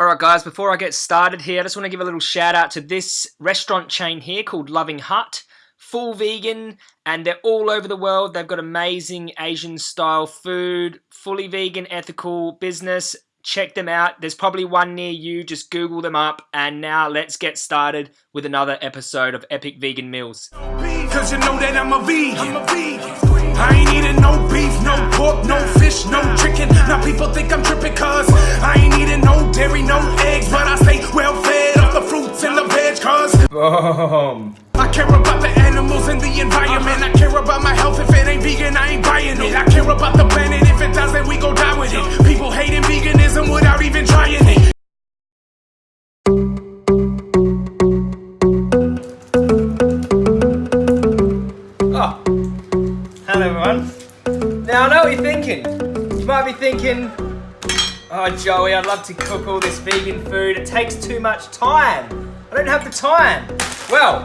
Alright guys, before I get started here, I just want to give a little shout out to this restaurant chain here called Loving Hut. Full vegan, and they're all over the world. They've got amazing Asian style food, fully vegan, ethical business. Check them out. There's probably one near you. Just Google them up. And now let's get started with another episode of Epic Vegan Meals. Cause you know that I'm a vegan. I'm a vegan. I ain't eating no beef, no pork, no fish, no chicken. Now people think I'm tripping cause I ain't eating no dairy, no eggs, but I stay well fed off the fruits and the veg cause Boom. Thinking. You might be thinking, oh Joey, I'd love to cook all this vegan food. It takes too much time. I don't have the time. Well,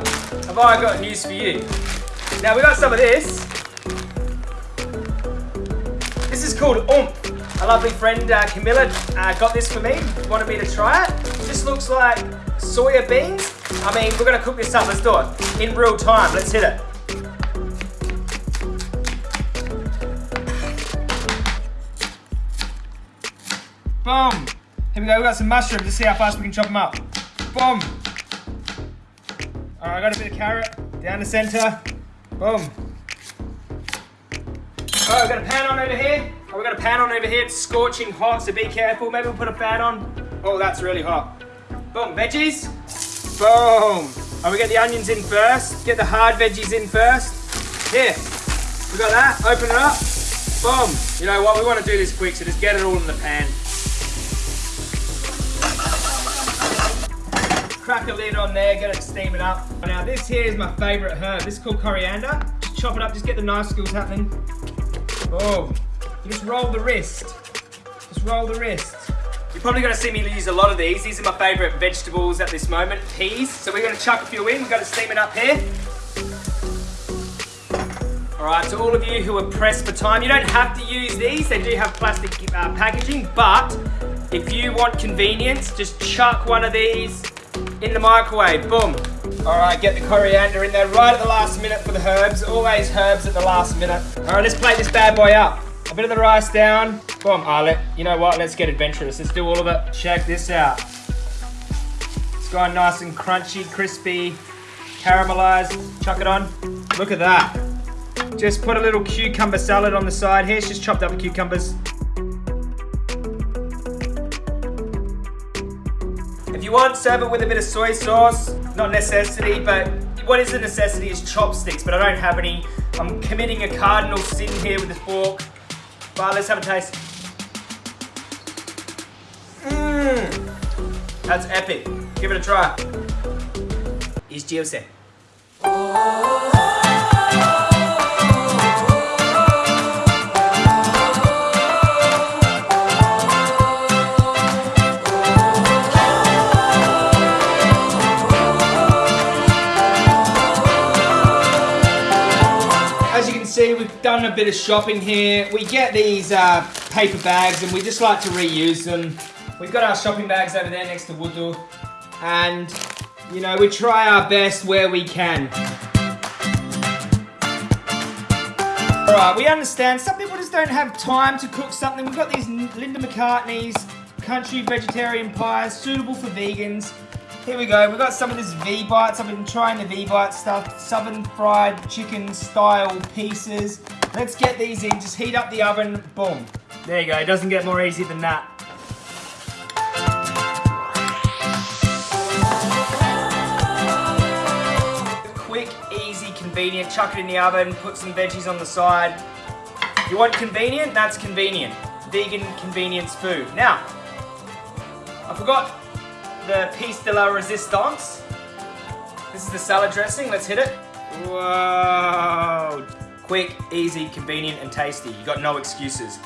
have I got news for you. Now we got some of this. This is called Oumph. A lovely friend, uh, Camilla, uh, got this for me. Wanted me to try it. This looks like soya beans. I mean, we're gonna cook this up. Let's do it in real time. Let's hit it. Boom. Here we go. We got some mushrooms. Let's see how fast we can chop them up. Boom. All right, I got a bit of carrot down the center. Boom. Oh, we've got a pan on over here. Oh, we've got a pan on over here. It's scorching hot, so be careful. Maybe we'll put a fan on. Oh, that's really hot. Boom, veggies. Boom. Oh, we get the onions in first. Get the hard veggies in first. Here, we got that. Open it up. Boom. You know what? We want to do this quick, so just get it all in the pan. Crack a lid on there, get it steaming up. Now this here is my favorite herb. This is called coriander. Just chop it up, just get the knife skills happening. Boom. You just roll the wrist. Just roll the wrist. You're probably gonna see me use a lot of these. These are my favorite vegetables at this moment, peas. So we're gonna chuck a few in. We've got to steam it up here. All right, to all of you who are pressed for time, you don't have to use these. They do have plastic uh, packaging, but if you want convenience, just chuck one of these in the microwave, boom. All right, get the coriander in there right at the last minute for the herbs. Always herbs at the last minute. All right, let's plate this bad boy up. A bit of the rice down. Boom, ah, let, you know what, let's get adventurous. Let's do all of it. Check this out. It's gone nice and crunchy, crispy, caramelized. Chuck it on. Look at that. Just put a little cucumber salad on the side here. It's just chopped up cucumbers. Want, serve it with a bit of soy sauce. Not necessity, but what is a necessity is chopsticks, but I don't have any. I'm committing a cardinal sin here with this fork. But let's have a taste. Mmm. That's epic. Give it a try. It's juicy. See, we've done a bit of shopping here. We get these uh, paper bags and we just like to reuse them. We've got our shopping bags over there next to Wudu. And, you know, we try our best where we can. Alright, we understand some people just don't have time to cook something. We've got these Linda McCartney's country vegetarian pies, suitable for vegans. Here we go, we've got some of this V-Bites. I've been trying the V-Bite stuff, southern fried chicken style pieces. Let's get these in, just heat up the oven, boom. There you go, it doesn't get more easy than that. Quick, easy, convenient, chuck it in the oven, put some veggies on the side. You want convenient? That's convenient. Vegan convenience food. Now, I forgot the piece de la resistance. This is the salad dressing. Let's hit it. Whoa. Quick, easy, convenient, and tasty. You got no excuses.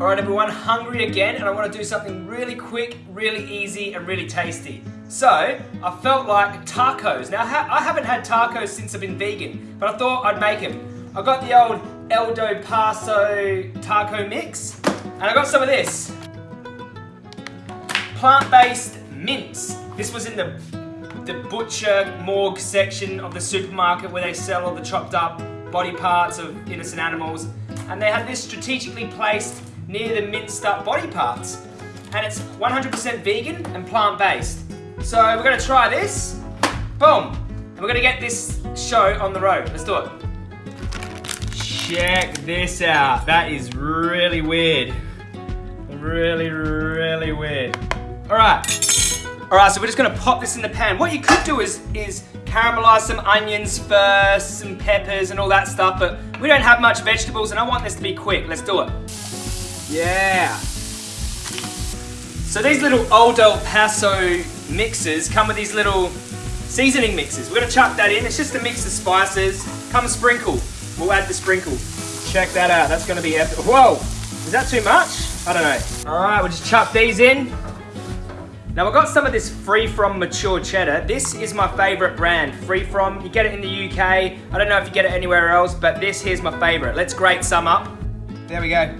Alright everyone, hungry again and I want to do something really quick, really easy and really tasty. So, I felt like tacos. Now, I haven't had tacos since I've been vegan, but I thought I'd make them. I got the old Old El Paso taco mix. And I got some of this. Plant-based mince. This was in the, the butcher morgue section of the supermarket where they sell all the chopped up body parts of innocent animals. And they had this strategically placed near the minced up body parts. And it's 100% vegan and plant-based. So we're gonna try this. Boom. And we're gonna get this show on the road. Let's do it. Check this out. That is really weird. Really, really weird. All right. All right, so we're just gonna pop this in the pan. What you could do is, is caramelize some onions first, some peppers and all that stuff, but we don't have much vegetables and I want this to be quick. Let's do it. Yeah. So these little Old El Paso mixes come with these little seasoning mixes. We're gonna chuck that in. It's just a mix of spices. Come sprinkle. We'll add the sprinkle. Check that out. That's gonna be epic. Whoa! Is that too much? I don't know. All right, we'll just chuck these in. Now we've got some of this Free From Mature Cheddar. This is my favorite brand, Free From. You get it in the UK. I don't know if you get it anywhere else, but this here's my favorite. Let's grate some up. There we go.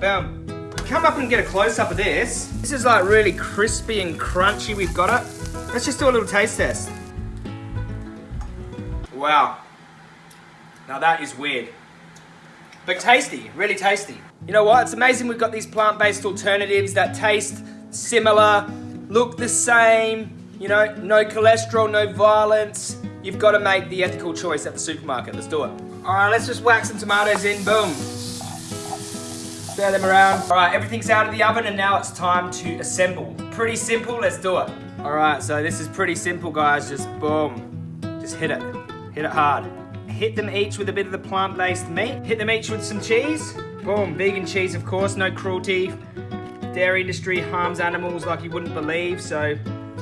Boom. Come up and get a close-up of this. This is like really crispy and crunchy. We've got it. Let's just do a little taste test. Wow. Now that is weird. But tasty, really tasty. You know what? It's amazing we've got these plant-based alternatives that taste similar, look the same, you know, no cholesterol, no violence. You've got to make the ethical choice at the supermarket. Let's do it. All right, let's just whack some tomatoes in. Boom. Stir them around. All right, everything's out of the oven and now it's time to assemble. Pretty simple, let's do it. All right, so this is pretty simple, guys. Just boom, just hit it. Hit it hard. Hit them each with a bit of the plant-based meat. Hit them each with some cheese. Boom, vegan cheese, of course, no cruelty. Dairy industry harms animals like you wouldn't believe, so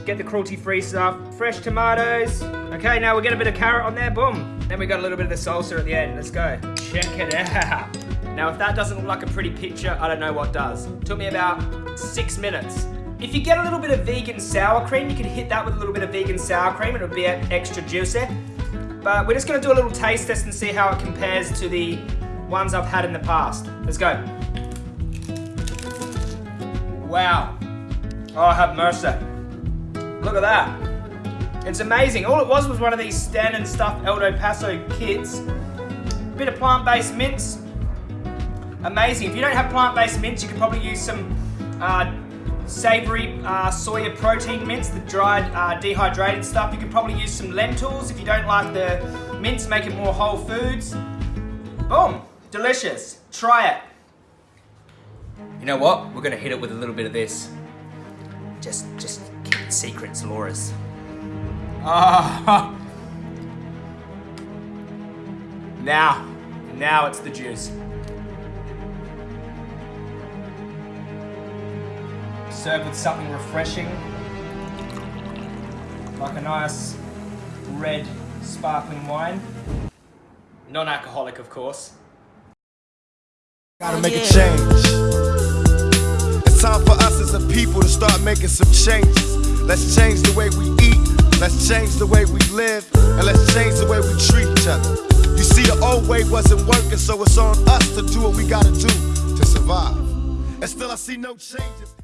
get the cruelty-free stuff. Fresh tomatoes. Okay, now we'll get a bit of carrot on there, boom. Then we got a little bit of the salsa at the end, let's go. Check it out. Now, if that doesn't look like a pretty picture, I don't know what does. It Took me about six minutes. If you get a little bit of vegan sour cream, you can hit that with a little bit of vegan sour cream, it'll be extra juicy. But we're just gonna do a little taste test and see how it compares to the ones I've had in the past. Let's go. Wow. Oh, have mercy. Look at that. It's amazing. All it was was one of these standard stuffed Old El Paso kids. Bit of plant-based mince. Amazing. If you don't have plant-based mince, you could probably use some uh, savory uh, soya protein mince, the dried uh, dehydrated stuff. You could probably use some lentils if you don't like the mince, make it more whole foods. Boom, delicious. Try it. You know what? We're gonna hit it with a little bit of this. Just, just keep it secrets, Laura's. Ah. Now, now it's the juice. Served with something refreshing. Like a nice red sparkling wine. Non-alcoholic, of course. Gotta make a change. It's time for us as a people to start making some changes. Let's change the way we eat, let's change the way we live, and let's change the way we treat each other. You see, the old way wasn't working, so it's on us to do what we gotta do to survive. And still, I see no changes.